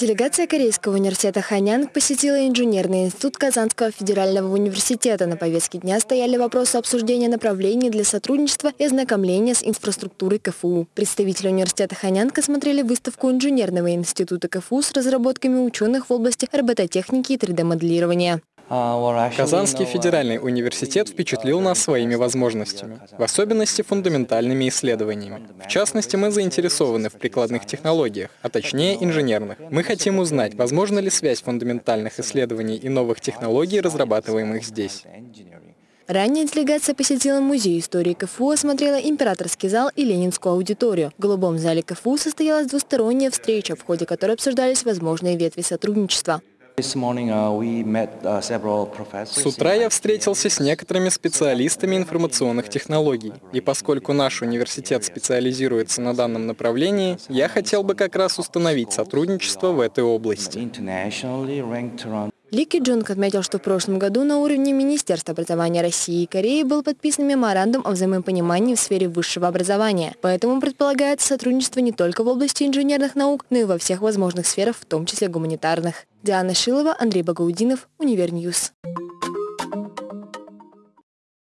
Делегация Корейского университета Ханянг посетила инженерный институт Казанского федерального университета. На повестке дня стояли вопросы обсуждения направлений для сотрудничества и ознакомления с инфраструктурой КФУ. Представители университета Ханянг осмотрели выставку инженерного института КФУ с разработками ученых в области робототехники и 3D-моделирования. Казанский федеральный университет впечатлил нас своими возможностями, в особенности фундаментальными исследованиями. В частности, мы заинтересованы в прикладных технологиях, а точнее инженерных. Мы хотим узнать, возможна ли связь фундаментальных исследований и новых технологий, разрабатываемых здесь. Ранее делегация посетила музей истории КФУ, осмотрела императорский зал и ленинскую аудиторию. В голубом зале КФУ состоялась двусторонняя встреча, в ходе которой обсуждались возможные ветви сотрудничества. Uh, uh, с утра я встретился с некоторыми специалистами информационных технологий. И поскольку наш университет специализируется на данном направлении, я хотел бы как раз установить сотрудничество в этой области. Ли Джунг отметил, что в прошлом году на уровне Министерства образования России и Кореи был подписан меморандум о взаимопонимании в сфере высшего образования. Поэтому предполагается сотрудничество не только в области инженерных наук, но и во всех возможных сферах, в том числе гуманитарных. Диана Шилова, Андрей Багаудинов, Univer News.